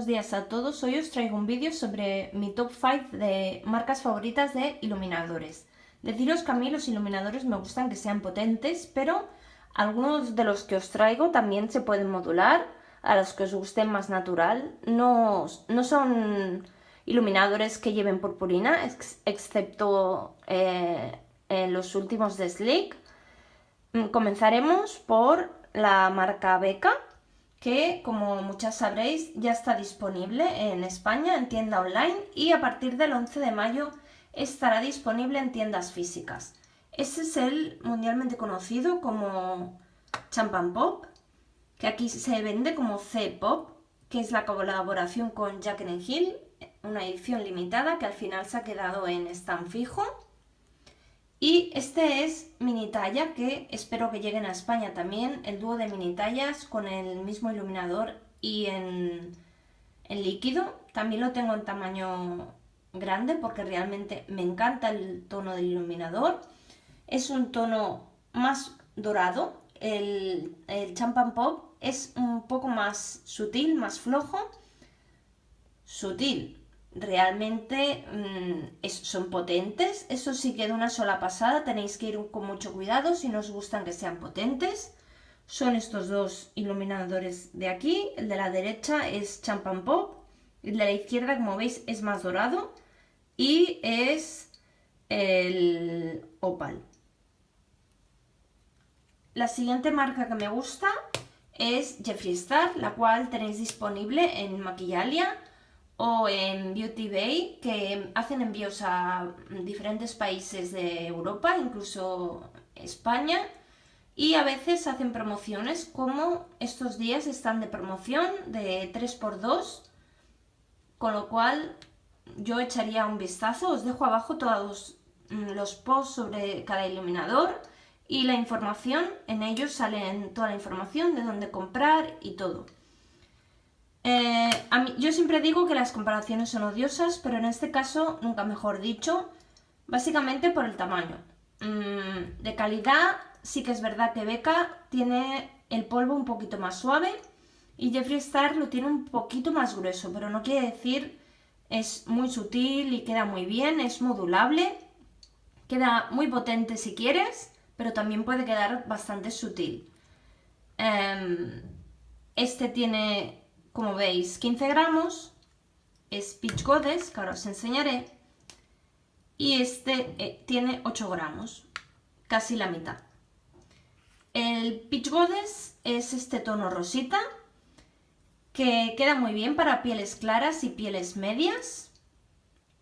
buenos días a todos. Hoy os traigo un vídeo sobre mi top 5 de marcas favoritas de iluminadores. Deciros que a mí los iluminadores me gustan que sean potentes, pero algunos de los que os traigo también se pueden modular a los que os gusten más natural. No, no son iluminadores que lleven purpurina, excepto eh, los últimos de Slick. Mm, comenzaremos por la marca Beca que como muchas sabréis ya está disponible en España en tienda online y a partir del 11 de mayo estará disponible en tiendas físicas. Este es el mundialmente conocido como Champagne Pop, que aquí se vende como C-Pop, que es la colaboración con Jack Hill, una edición limitada que al final se ha quedado en stand fijo. Y este es mini talla que espero que lleguen a España también, el dúo de mini tallas con el mismo iluminador y en, líquido. También lo tengo en tamaño grande porque realmente me encanta el tono del iluminador. Es un tono más dorado, el, el Champagne Pop es un poco más sutil, más flojo. Sutil, realmente mm, son potentes. Eso sí que de una sola pasada tenéis que ir con mucho cuidado si no gustan que sean potentes. Son estos dos iluminadores de aquí. El de la derecha es Champagne Pop. El de la izquierda, como veis, es más dorado. Y es el Opal. La siguiente marca que me gusta es Jeffree Star, la cual tenéis disponible en Maquillalia o en Beauty Bay que hacen envíos a diferentes países de Europa, incluso España, y a veces hacen promociones como estos días están de promoción de 3x2, con lo cual yo echaría un vistazo, os dejo abajo todos los posts sobre cada iluminador y la información, en ellos salen toda la información de dónde comprar y todo. Eh, yo siempre digo que las comparaciones son odiosas, pero en este caso, nunca mejor dicho, básicamente por el tamaño. Mm, de calidad, sí que es verdad que Beca tiene el polvo un poquito más suave y Jeffree Star lo tiene un poquito más grueso, pero no quiere decir es muy sutil y queda muy bien, es modulable, queda muy potente si quieres, pero también puede quedar bastante sutil. Em, este tiene como veis, 15 gramos, es Peach Goddess, que ahora os enseñaré, y este eh, tiene 8 gramos, casi la mitad. El Peach Goddess es este tono rosita, que queda muy bien para pieles claras y pieles medias,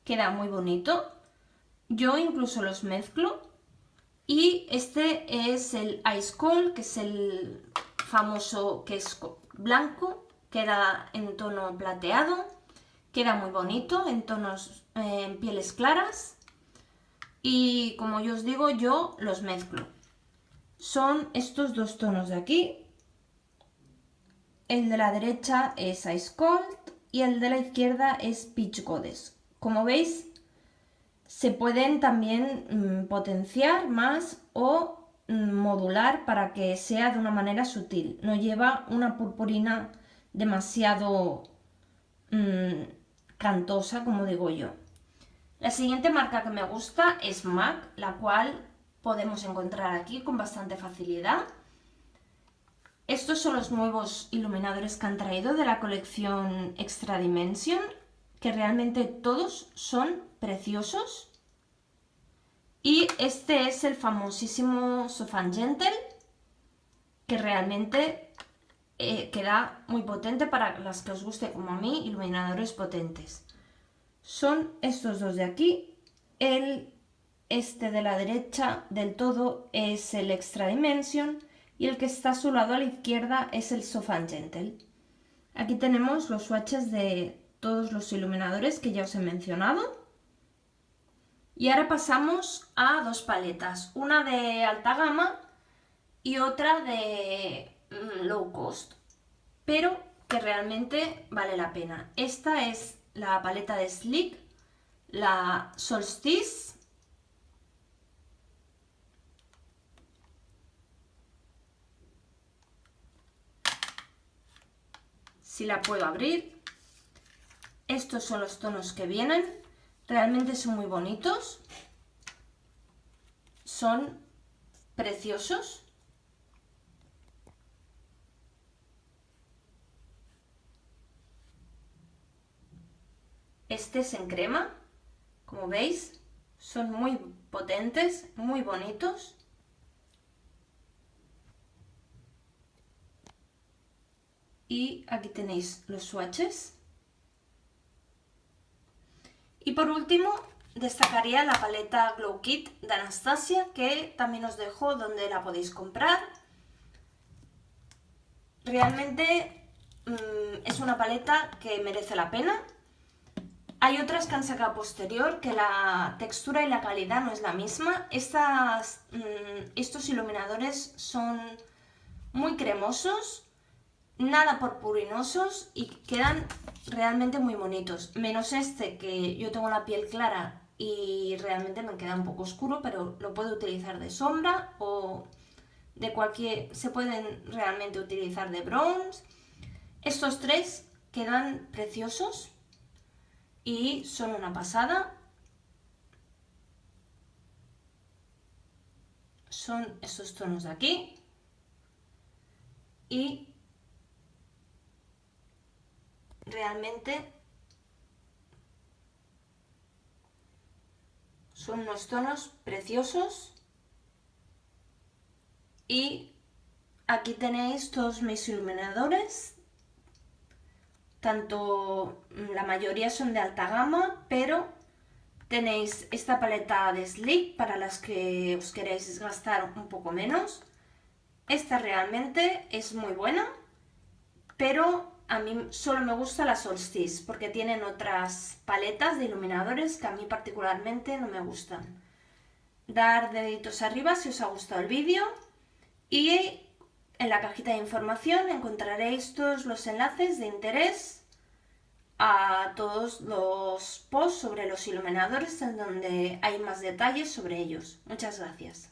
queda muy bonito. Yo incluso los mezclo. Y este es el Ice Cold, que es el famoso que es blanco queda en tono plateado, queda muy bonito, en tonos, eh, en pieles claras y como yo os digo, yo los mezclo. Son estos dos tonos de aquí, el de la derecha es Ice Cold y el de la izquierda es Peach Goddess. Como veis, se pueden también mm, potenciar más o mm, modular para que sea de una manera sutil. No lleva una purpurina demasiado mm, cantosa, como digo yo. La siguiente marca que me gusta es MAC, la cual podemos encontrar aquí con bastante facilidad. Estos son los nuevos iluminadores que han traído de la colección Extra Dimension, que realmente todos son preciosos. Y este es el famosísimo Sofan Gentle, que realmente eh, queda muy potente para las que os guste como a mí, iluminadores potentes. Son estos dos de aquí. El este de la derecha del todo es el Extra Dimension y el que está a su lado a la izquierda es el Sofan Gentle. Aquí tenemos los swatches de todos los iluminadores que ya os he mencionado. Y ahora pasamos a dos paletas, una de alta gama y otra de low cost, pero que realmente vale la pena. Esta es la paleta de Slick, la Solstice. Si la puedo abrir. Estos son los tonos que vienen. Realmente son muy bonitos. Son preciosos. Este es en crema, como veis, son muy potentes, muy bonitos. Y aquí tenéis los swatches. Y por último, destacaría la paleta Glow Kit de Anastasia, que también os dejo donde la podéis comprar. Realmente mm, es una paleta que merece la pena. Hay otras que han sacado posterior que la textura y la calidad no es la misma. Estas, mm, estos iluminadores son muy cremosos, nada purpurinosos y quedan realmente muy bonitos. Menos este que yo tengo la piel clara y realmente me queda un poco oscuro, pero lo puedo utilizar de sombra o de cualquier... se pueden realmente utilizar de bronze. Estos tres quedan preciosos y son una pasada. Son estos tonos de aquí. Y realmente son unos tonos preciosos y aquí tenéis todos mis iluminadores tanto mm, la mayoría son de alta gama, pero tenéis esta paleta de Sleek para las que os queréis gastar un poco menos. Esta realmente es muy buena, pero a mí solo me gusta la Solstice porque tienen otras paletas de iluminadores que a mí particularmente no me gustan. Dar deditos arriba si os ha gustado el vídeo y en la cajita de información encontraréis todos los enlaces de interés a todos los posts sobre los iluminadores en donde hay más detalles sobre ellos. Muchas gracias.